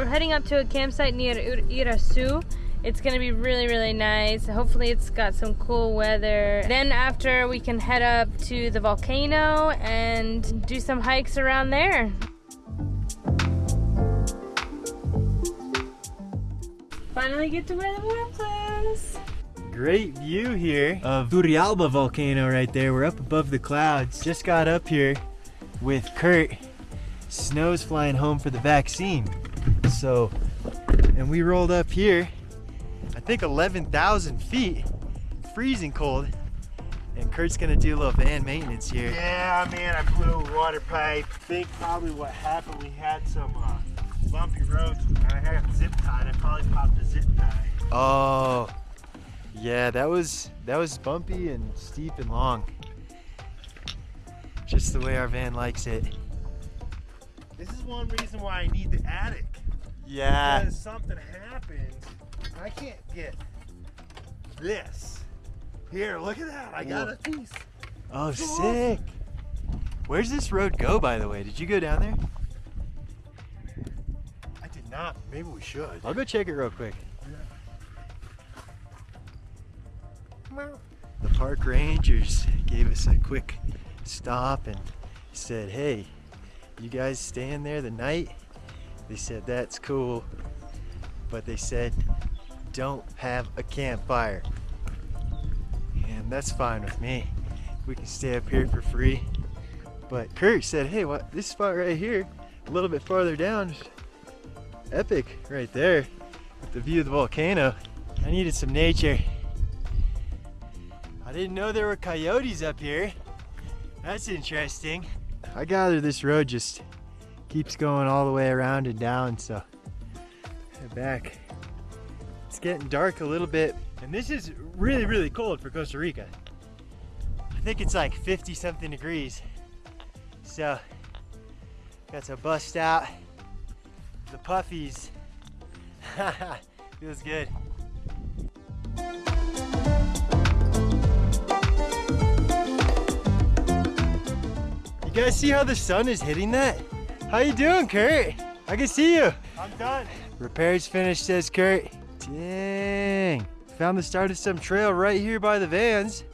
we're heading up to a campsite near Irazú. It's gonna be really, really nice. Hopefully it's got some cool weather. Then after we can head up to the volcano and do some hikes around there. Finally get to wear the warm clothes. Great view here of Turrialba volcano right there. We're up above the clouds. Just got up here with Kurt. Snow's flying home for the vaccine. So, and we rolled up here I think 11,000 feet, freezing cold. And Kurt's gonna do a little van maintenance here. Yeah, man, I blew a water pipe. I think probably what happened, we had some uh, bumpy roads. and I had a zip tied. I probably popped a zip tie. Oh, yeah, that was that was bumpy and steep and long. Just the way our van likes it. This is one reason why I need the attic. Yeah. Because something happens I can't get this. Here, look at that. I got a piece. Oh, so sick. Awesome. Where's this road go, by the way? Did you go down there? I did not. Maybe we should. I'll go check it real quick. Yeah. The park rangers gave us a quick stop and said, hey, you guys staying there the night? They said, that's cool. But they said, don't have a campfire. And that's fine with me. We can stay up here for free. But Kurt said, hey, what this spot right here, a little bit farther down, epic right there with the view of the volcano. I needed some nature. I didn't know there were coyotes up here. That's interesting. I gather this road just keeps going all the way around and down, so back It's getting dark a little bit. And this is really, really cold for Costa Rica. I think it's like 50 something degrees. So, got to bust out the puffies. Feels good. You guys see how the sun is hitting that? How you doing, Kurt? I can see you. I'm done. Repairs finished, says Kurt. Dang. Found the start of some trail right here by the vans.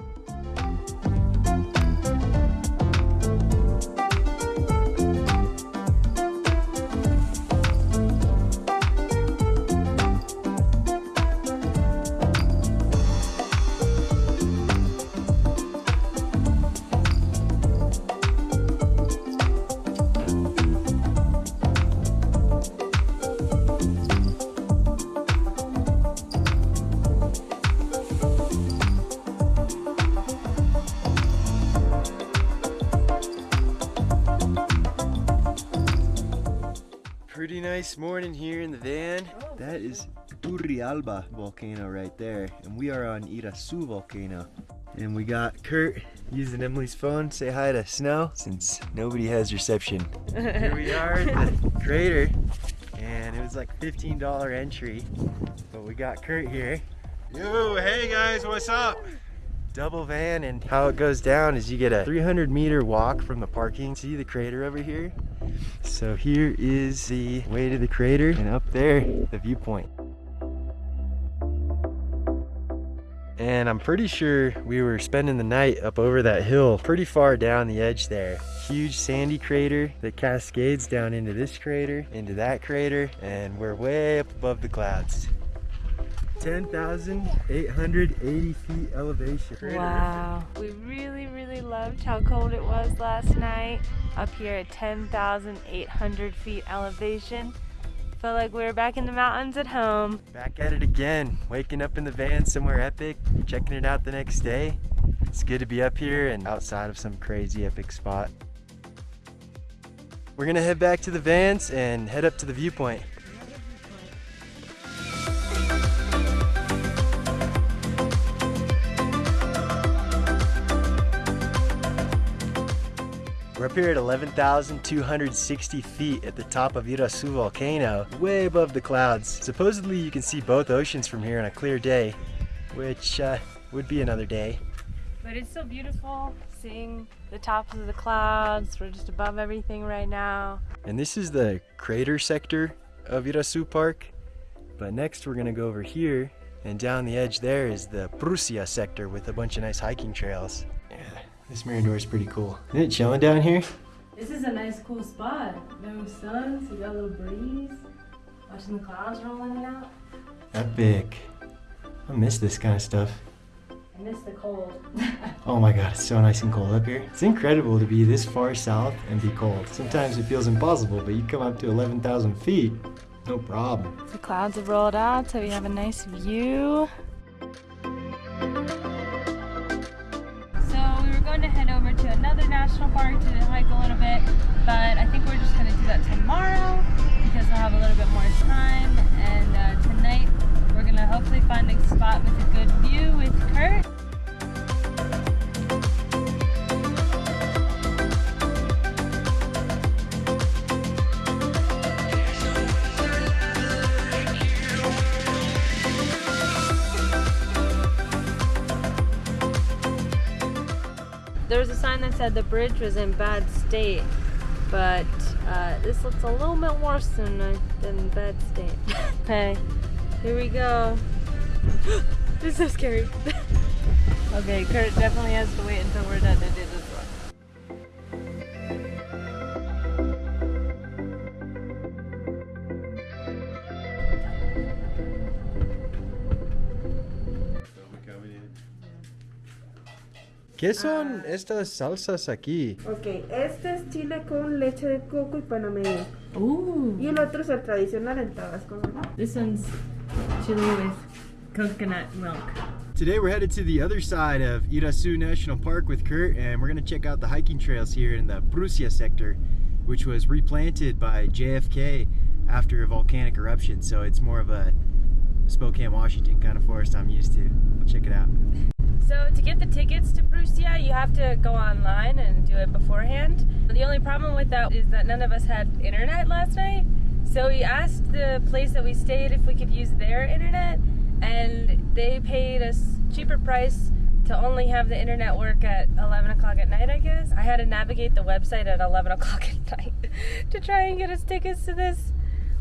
Are on Irazú volcano. And we got Kurt using Emily's phone. Say hi to Snow since nobody has reception. here we are at the crater. And it was like $15 entry. But we got Kurt here. Yo, hey guys, what's up? double van and how it goes down is you get a 300 meter walk from the parking see the crater over here so here is the way to the crater and up there the viewpoint and I'm pretty sure we were spending the night up over that hill pretty far down the edge there huge sandy crater that cascades down into this crater into that crater and we're way up above the clouds 10,880 feet elevation. Wow. We really, really loved how cold it was last night up here at 10,800 feet elevation. Felt like we were back in the mountains at home. Back at it again. Waking up in the van somewhere epic, checking it out the next day. It's good to be up here and outside of some crazy epic spot. We're gonna head back to the vans and head up to the viewpoint. Here at 11,260 feet at the top of Irazú volcano, way above the clouds. Supposedly you can see both oceans from here on a clear day, which uh, would be another day. But it's so beautiful seeing the tops of the clouds. We're just above everything right now. And this is the crater sector of Irazú Park. But next we're gonna go over here and down the edge there is the Prussia sector with a bunch of nice hiking trails. Yeah, this Mirador is pretty cool. Isn't it chilling down here? This is a nice, cool spot. No sun, so you got a little breeze. Watching the clouds rolling in and out. Epic. I miss this kind of stuff. I miss the cold. Oh my god, it's so nice and cold up here. It's incredible to be this far south and be cold. Sometimes it feels impossible, but you come up to 11,000 feet, no problem. the clouds have rolled out, so we have a nice view. To another national park to hike a little bit, but I think we're just going to do that tomorrow because we'll have a little bit more time. And uh, tonight we're going to hopefully find a spot with a good view with Kurt. That said the bridge was in bad state, but uh, this looks a little bit worse than uh, than bad state. okay, here we go. this is so scary. okay, Kurt definitely has to wait until we're done to do ¿Qué son ah. estas salsas aquí? Ok, este es chile con leche de coco y panameño. Ooh, Y el otro es el tradicional en Tabasco. ¿no? this one's chili with coconut milk. Today we're headed to the other side of Irazú National Park with Kurt and we're going to check out the hiking trails here in the Prussia sector which was replanted by JFK after a volcanic eruption so it's more of a Spokane, Washington kind of forest I'm used to. We'll check it out. So to get the tickets to Prussia, you have to go online and do it beforehand. The only problem with that is that none of us had internet last night. So we asked the place that we stayed if we could use their internet, and they paid us cheaper price to only have the internet work at 11 o'clock at night, I guess. I had to navigate the website at 11 o'clock at night to try and get us tickets to this,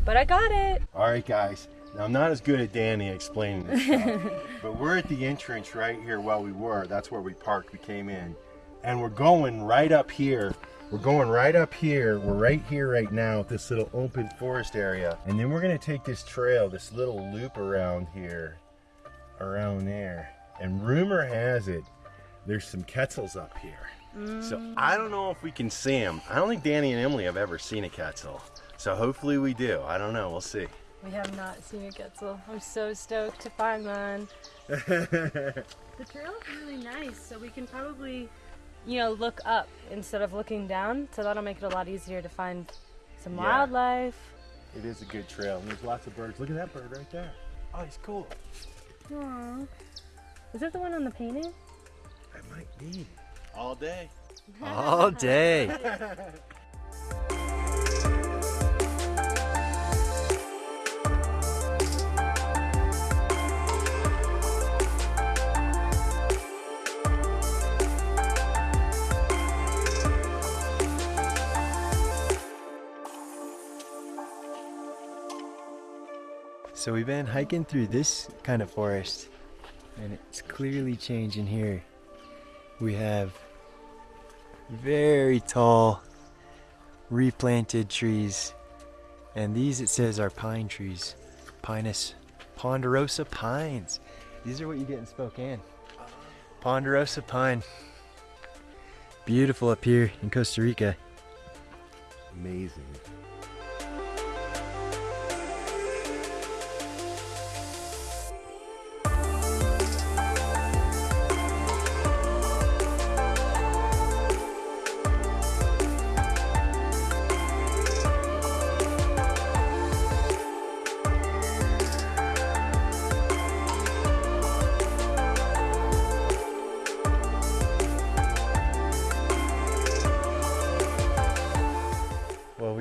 but I got it. All right, guys. Now I'm not as good at Danny explaining this stuff, but we're at the entrance right here. While we were, that's where we parked. We came in, and we're going right up here. We're going right up here. We're right here right now at this little open forest area, and then we're gonna take this trail, this little loop around here, around there. And rumor has it, there's some Quetzals up here. So mm. I don't know if we can see them. I don't think Danny and Emily have ever seen a Quetzal. So hopefully we do. I don't know. We'll see. We have not seen a Quetzal. I'm so stoked to find one. The trail is really nice, so we can probably, you know, look up instead of looking down. So that'll make it a lot easier to find some Yeah. wildlife. It is a good trail, and there's lots of birds. Look at that bird right there. Oh, he's cool. Aww. Is that the one on the painting? That might be. All day. All day. So we've been hiking through this kind of forest and it's clearly changing here. We have very tall replanted trees and these it says are pine trees. Pinus ponderosa pines. These are what you get in spokane. Ponderosa pine. Beautiful up here in costa rica. Amazing.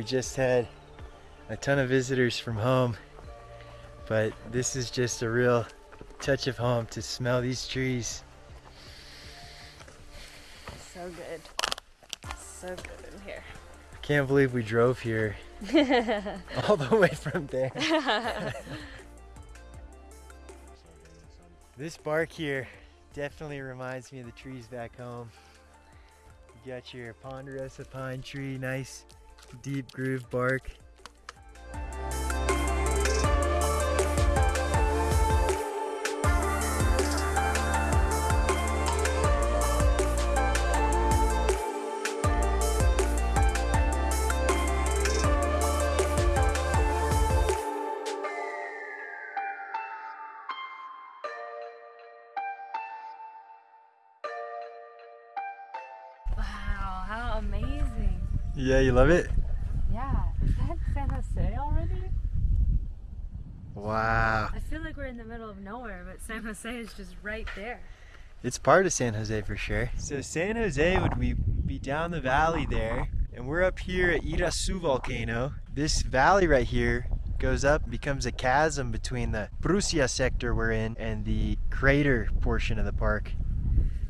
Just had a ton of visitors from home but this is just a real touch of home to smell these trees So good. So good in here. I can't believe we drove here all the way from there. this bark here definitely reminds me of the trees back home. You got your ponderosa pine tree, nice deep groove bark. Wow, how amazing. Yeah, you love it? Yeah, is that San Jose already? Wow. I feel like we're in the middle of nowhere, but San Jose is just right there. It's part of San Jose for sure. So San Jose would we be down the valley there, and we're up here at Irazú volcano. This valley right here goes up, and becomes a chasm between the Prusia sector we're in and the crater portion of the park.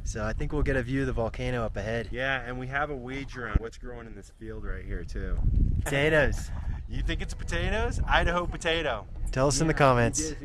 So I think we'll get a view of the volcano up ahead. Yeah, and we have a wager on what's growing in this field right here too. Potatoes. You think it's potatoes? Idaho potato. Tell us in the comments.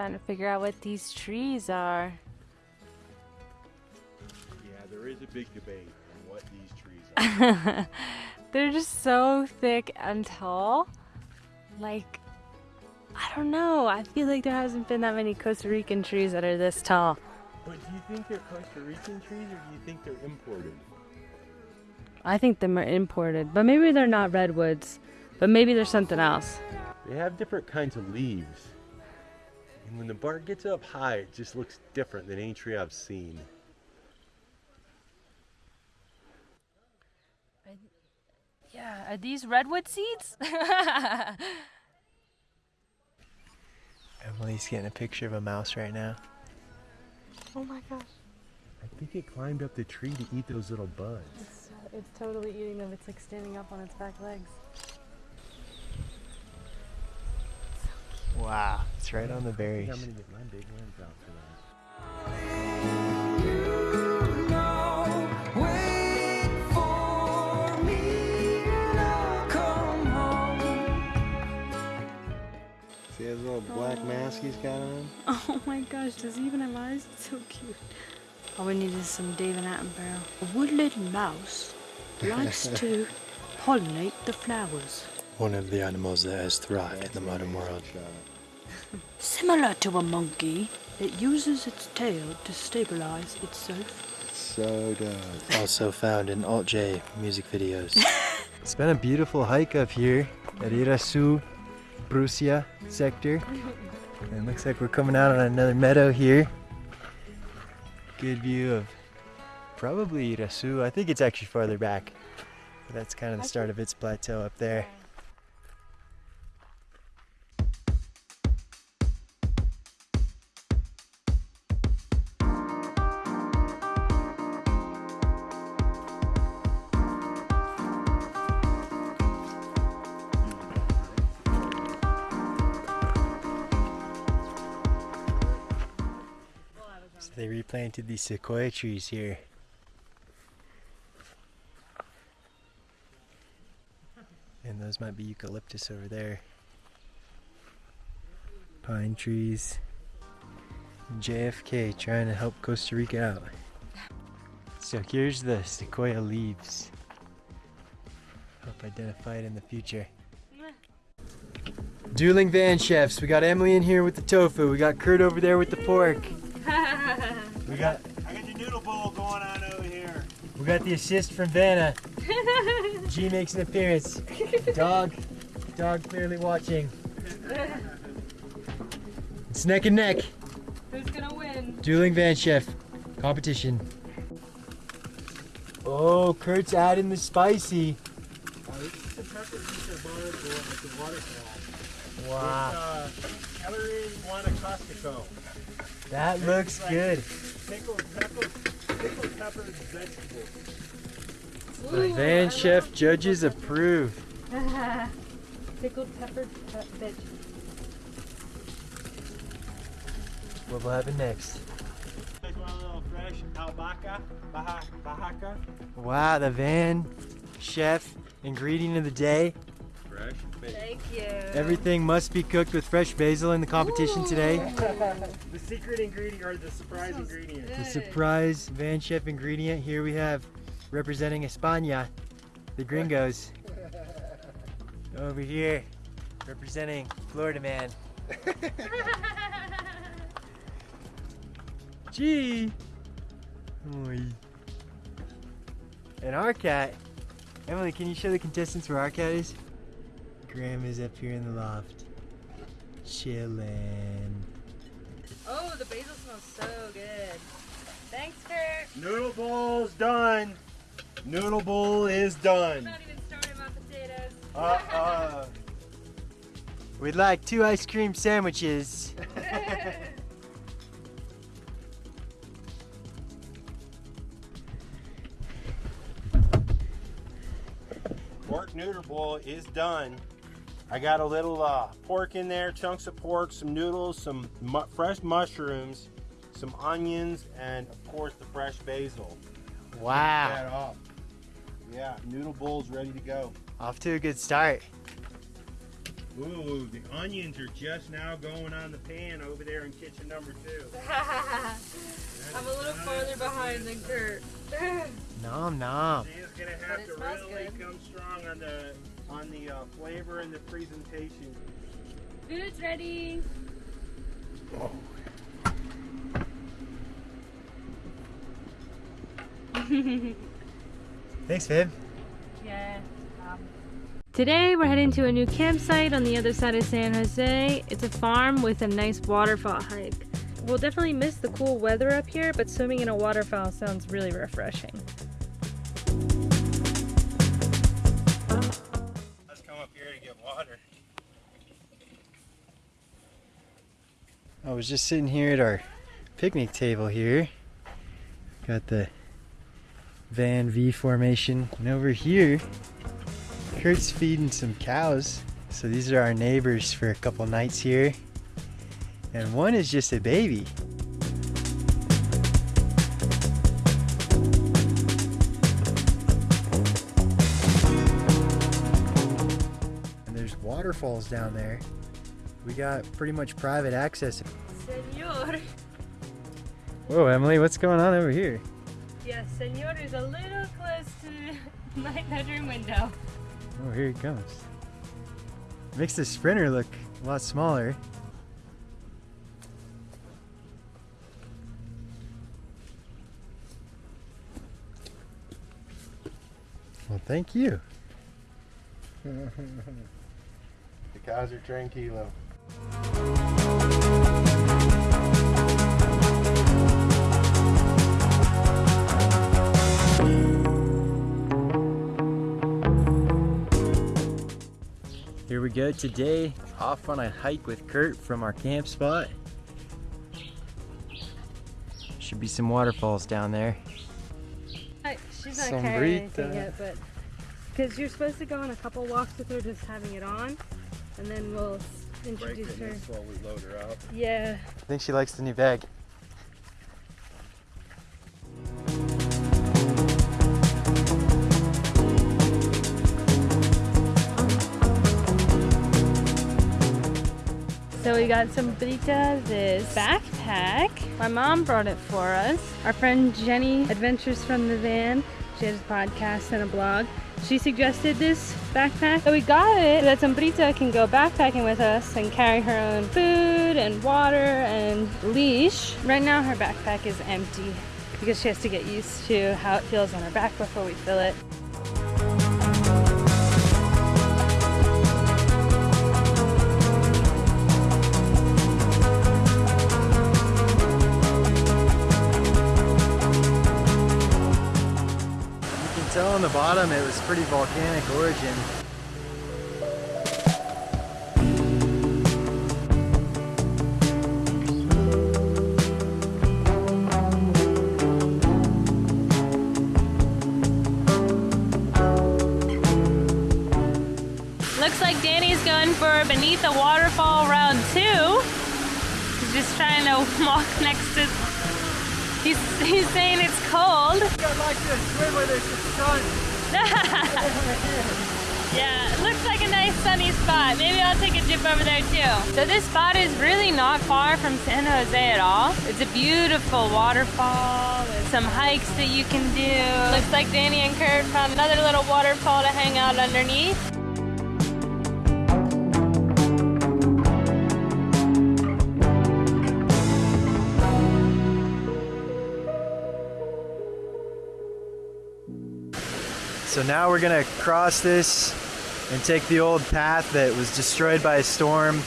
Trying to figure out what these trees are. Yeah, there is a big debate on what these trees are. They're just so thick and tall. Like, I don't know. I feel like there hasn't been that many Costa Rican trees that are this tall. but do you think they're Costa Rican trees or do you think they're imported? I think them are imported, but maybe they're not redwoods. But maybe there's something else. They have different kinds of leaves. And when the bark gets up high, it just looks different than any tree I've seen. Yeah, are these redwood seeds? Emily's getting a picture of a mouse right now. oh my gosh. I think it climbed up the tree to eat those little buds. It's, it's totally eating them. It's like standing up on its back legs. Wow, it's right on the berries. I'm gonna get my big ones out for that. You know, wait for me and I'll come home. See his little black oh. mask he's got on? Oh my gosh, does he even have eyes? It's so cute. All we need is some David Attenborough. A woodland mouse likes to pollinate the flowers. One of the animals that has thrived in the modern world. Similar to a monkey, it uses its tail to stabilize itself. So does. Also found in Alt J music videos. It's been a beautiful hike up here at Irazú Prusia sector. And looks like we're coming out on another meadow here. Good view of probably Irazú. I think it's actually farther back. But that's kind of the start of its plateau up there. Replanted these sequoia trees here. And those might be eucalyptus over there. Pine trees. JFK trying to help Costa Rica out. So here's the sequoia leaves. Help identify it in the future. Dueling van chefs. We got Emily in here with the tofu. We got Kurt over there with the pork. We got I got the noodle bowl going on over here. we got the assist from Vanna. G makes an appearance. Dog, dog clearly watching. It's neck and neck. Who's gonna win? Dueling Van Chef competition. Oh, Kurt's adding the spicy. Wow, Uh, celery guanacastico. that looks good. Pickled peppers, pickled peppers, vegetables. The Van Chef judges approve. Pickled pepper veg. What will happen next? Guys want a little fresh albahaca? Baja, bajaca? Wow, the Van Chef ingredient of the day. Fresh. Thank you. Everything must be cooked with fresh basil in the competition today. The secret ingredient or the surprise ingredient. The surprise Van Chef ingredient. Here we have representing España, the gringos. Over here, representing Florida man. Gee. Oy. And our cat. Emily, can you show the contestants where our cat is? Graham is up here in the loft. Chillin'. Oh, the basil smells so good. Thanks, Kurt. Noodle bowl's done. Noodle bowl is done. Not even started my potatoes. Uh uh. We'd like two ice cream sandwiches. Pork noodle bowl is done. I got a little uh, pork in there, chunks of pork, some noodles, some mu- fresh mushrooms, some onions, and of course the fresh basil. Wow. That off. Yeah, noodle bowl's ready to go. Off to a good start. Ooh, the onions are just now going on the pan over there in kitchen number two. I'm a little farther behind than Kurt. Nom nom. She's gonna have to really good. come strong on the on the uh, flavor and the presentation. Food's ready. Thanks, Viv. Yeah. Today we're heading to a new campsite on the other side of San Jose. It's a farm with a nice waterfall hike. We'll definitely miss the cool weather up here, but swimming in a waterfall sounds really refreshing. I was just sitting here at our picnic table here. Got the Van V formation. And over here, Kurt's feeding some cows. So these are our neighbors for a couple nights here. And one is just a baby. And there's waterfalls down there. We got pretty much private access. Senor. Whoa, Emily, what's going on over here? Yes, Senor is a little close to my bedroom window. Oh, here he comes. Makes the sprinter look a lot smaller. Well, thank you. The cows are tranquilo. Here we go today, off on a hike with Kurt from our camp spot. Should be some waterfalls down there. She's not carrying anything Sombrita. yet, but because you're supposed to go on a couple walks with her, just having it on, and then we'll s- introduce her. slowly load her up. Yeah. I think she likes the new bag. We got some Brita, this backpack. My mom brought it for us. Our friend Jenny Adventures from the Van. She has a podcast and a blog. She suggested this backpack. So we got it that Sombrita can go backpacking with us and carry her own food and water and leash. Right now her backpack is empty because she has to get used to how it feels on her back before we fill it. On the bottom it was pretty volcanic origin. Looks like Danny's going for Beneath the Waterfall round two. He's just trying to walk next to. He's, he's saying it's cold. I'd like to swim where there's sun. yeah, it looks like a nice sunny spot. Maybe I'll take a dip over there too. So this spot is really not far from San Jose at all. It's a beautiful waterfall some hikes that you can do. Looks like Danny and Kurt found another little waterfall to hang out underneath. So now we're gonna cross this and take the old path that was destroyed by a storm,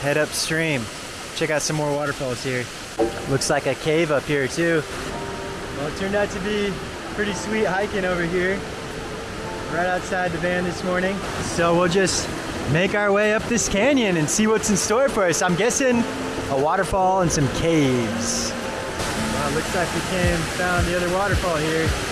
head upstream. Check out some more waterfalls here. Looks like a cave up here too. Well, it turned out to be pretty sweet hiking over here, right outside the van this morning. So we'll just make our way up this canyon and see what's in store for us. I'm guessing a waterfall and some caves. Well, looks like we came, found the other waterfall here.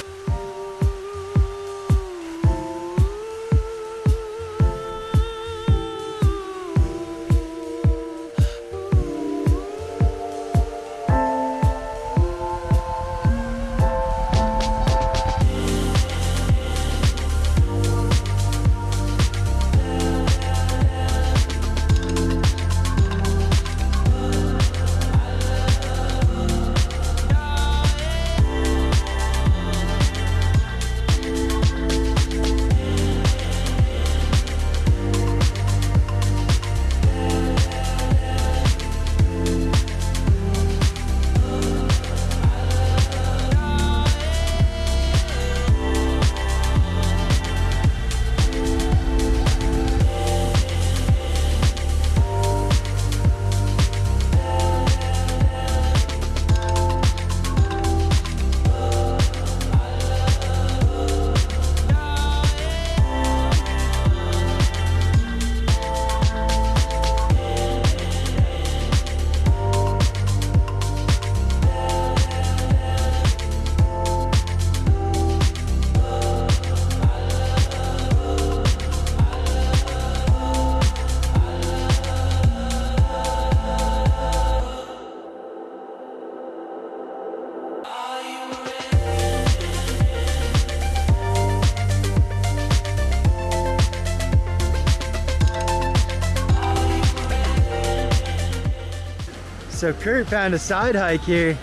So Kurt found a side hike here.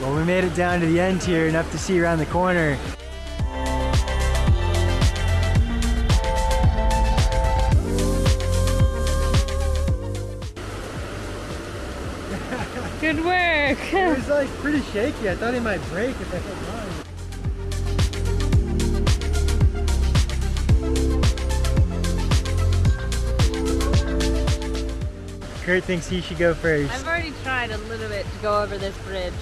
Well, we made it down to the end here, enough to see around the corner. Good work. It was like pretty shaky. I thought it might break if I hit mine. Kurt thinks he should go first. I've already tried a little bit to go over this bridge,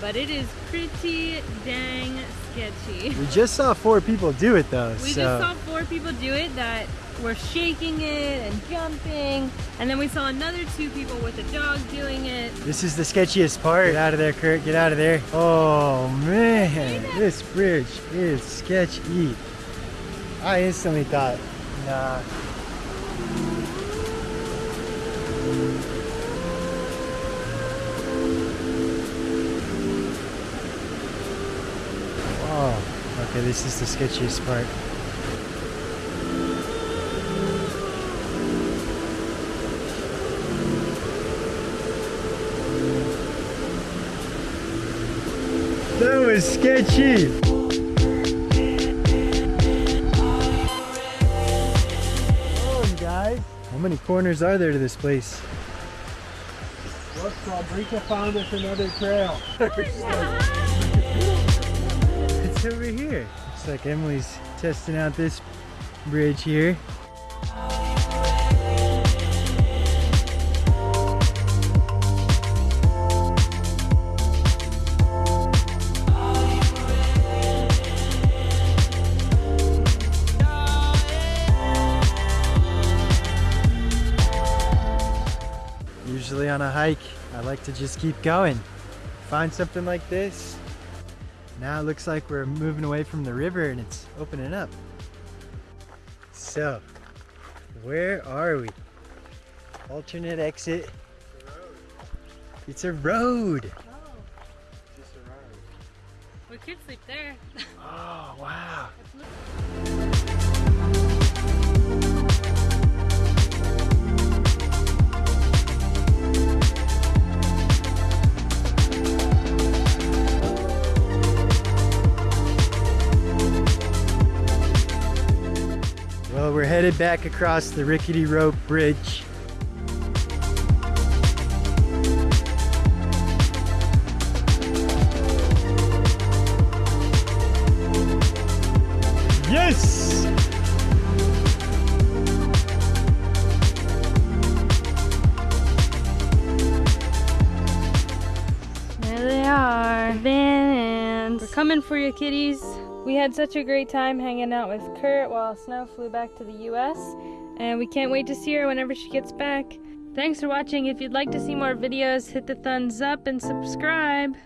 but it is pretty dang sketchy. We just saw four people do it though, We so just saw four people do it that were shaking it and jumping, and then we saw another two people with a dog doing it. this is the sketchiest part. Get out of there, Kurt. Get out of there. Oh man, this bridge is sketchy. I instantly thought, nah. Oh, okay, this is the sketchiest part. Was sketchy. Oh, guys. How many corners are there to this place? Look, Fabrica found us another trail. It's over here. Looks like Emily's testing out this bridge here. Usually on a hike, I like to just keep going. Find something like this. Now it looks like we're moving away from the river and it's opening up. So, where are we? Alternate exit. It's a road. We could sleep there. Oh, wow. Well, we're headed back across the rickety rope bridge. Yes! There they are. Vans. We're coming for you, kitties. We had such a great time hanging out with Kurt while Snow flew back to the US. And we can't wait to see her whenever she gets back. Thanks for watching. If you'd like to see more videos, hit the thumbs up and subscribe.